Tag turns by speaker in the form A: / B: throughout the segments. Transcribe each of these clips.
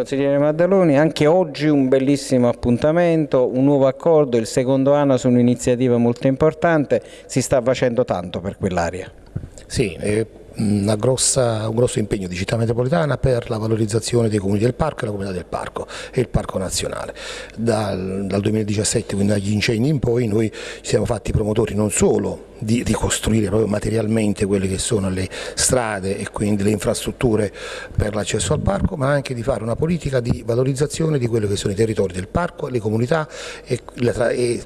A: Consigliere Maddaloni, anche oggi un bellissimo appuntamento, un nuovo accordo, il secondo anno su un'iniziativa molto importante, si sta facendo tanto per quell'area.
B: Sì, eh, grossa, un grosso impegno di città metropolitana per la valorizzazione dei comuni del parco e la comunità del parco e il parco nazionale. Dal, dal 2017, quindi dagli incendi in poi, noi ci siamo fatti promotori non solo di ricostruire proprio materialmente quelle che sono le strade e quindi le infrastrutture per l'accesso al parco, ma anche di fare una politica di valorizzazione di quelli che sono i territori del parco, le comunità e, e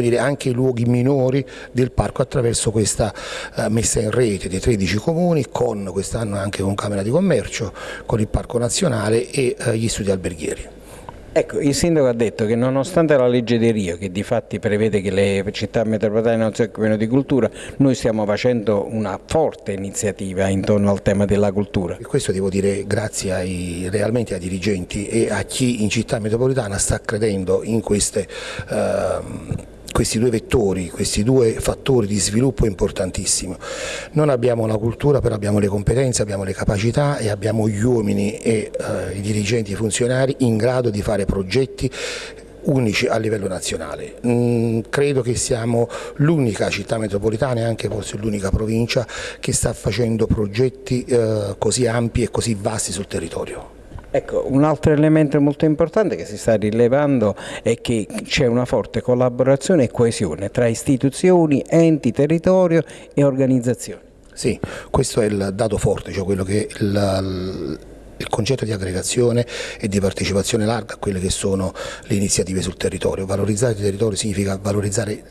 B: dire, anche i luoghi minori del parco attraverso questa eh, messa in rete dei 13 comuni con quest'anno anche con Camera di Commercio, con il Parco Nazionale e eh, gli studi alberghieri.
A: Ecco, il sindaco ha detto che nonostante la legge di Rio, che di fatti prevede che le città metropolitane non si occupino di cultura, noi stiamo facendo una forte iniziativa intorno al tema della cultura.
B: E questo devo dire grazie ai, realmente ai dirigenti e a chi in città metropolitana sta credendo in queste... Eh, questi due vettori, questi due fattori di sviluppo importantissimi. Non abbiamo la cultura, però abbiamo le competenze, abbiamo le capacità e abbiamo gli uomini e eh, i dirigenti e i funzionari in grado di fare progetti unici a livello nazionale. Mm, credo che siamo l'unica città metropolitana e anche forse l'unica provincia che sta facendo progetti eh, così ampi e così vasti sul territorio.
A: Ecco, un altro elemento molto importante che si sta rilevando è che c'è una forte collaborazione e coesione tra istituzioni, enti, territorio e organizzazioni.
B: Sì, questo è il dato forte, cioè quello che il, il concetto di aggregazione e di partecipazione larga a quelle che sono le iniziative sul territorio. Valorizzare il territorio significa valorizzare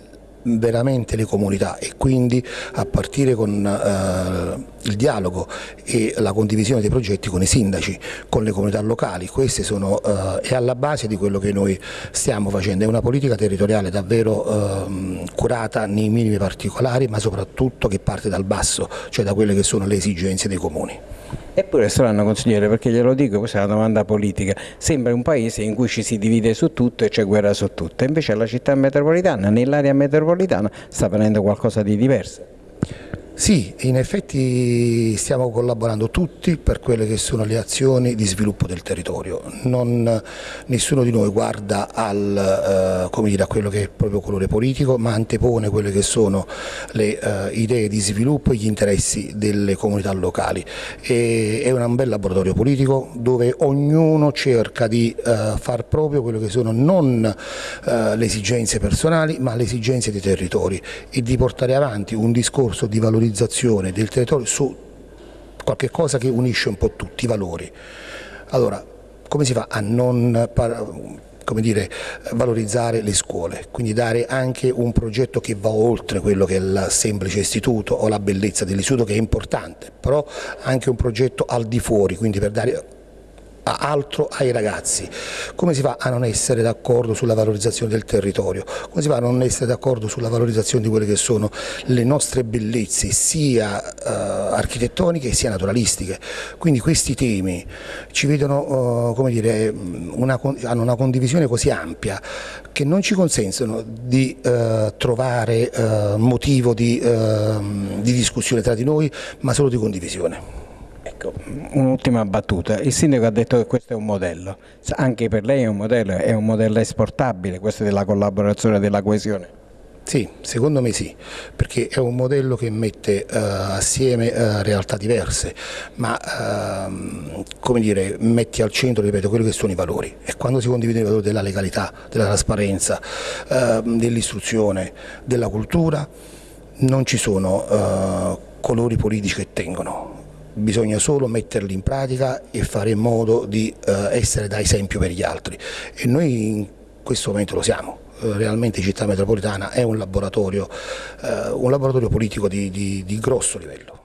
B: veramente le comunità e quindi a partire con eh, il dialogo e la condivisione dei progetti con i sindaci, con le comunità locali, queste sono, eh, è alla base di quello che noi stiamo facendo, è una politica territoriale davvero eh, curata nei minimi particolari ma soprattutto che parte dal basso, cioè da quelle che sono le esigenze dei comuni.
A: Eppure strano consigliere perché glielo dico, questa è una domanda politica, sembra un paese in cui ci si divide su tutto e c'è guerra su tutto, invece la città metropolitana, nell'area metropolitana sta prendendo qualcosa di diverso.
B: Sì, in effetti stiamo collaborando tutti per quelle che sono le azioni di sviluppo del territorio. Non, nessuno di noi guarda al, eh, dire, a quello che è il proprio colore politico, ma antepone quelle che sono le eh, idee di sviluppo e gli interessi delle comunità locali. E, è un bel laboratorio politico dove ognuno cerca di eh, far proprio quello che sono non eh, le esigenze personali, ma le esigenze dei territori e di portare avanti un discorso di valorizzazione valorizzazione del territorio su qualche cosa che unisce un po' tutti i valori. Allora, come si fa a non come dire, valorizzare le scuole, quindi dare anche un progetto che va oltre quello che è il semplice istituto o la bellezza dell'istituto che è importante, però anche un progetto al di fuori, quindi per dare altro ai ragazzi. Come si fa a non essere d'accordo sulla valorizzazione del territorio? Come si fa a non essere d'accordo sulla valorizzazione di quelle che sono le nostre bellezze sia eh, architettoniche sia naturalistiche? Quindi questi temi ci vedono, eh, dire, una, hanno una condivisione così ampia che non ci consentono di eh, trovare eh, motivo di, eh, di discussione tra di noi ma solo di condivisione.
A: Ecco, un'ultima battuta. Il sindaco ha detto che questo è un modello. Anche per lei è un modello, è un modello esportabile questo della collaborazione e della coesione?
B: Sì, secondo me sì, perché è un modello che mette uh, assieme uh, realtà diverse, ma uh, come dire, metti al centro, ripeto, quelli che sono i valori e quando si condividono i valori della legalità, della trasparenza, ehm, dell'istruzione, della cultura, non ci sono colori politici che tengono, bisogna solo metterli in pratica e fare in modo di eh, essere da esempio per gli altri e noi in questo momento lo siamo eh, realmente Città Metropolitana è un laboratorio, eh, un laboratorio politico di, di, di grosso livello.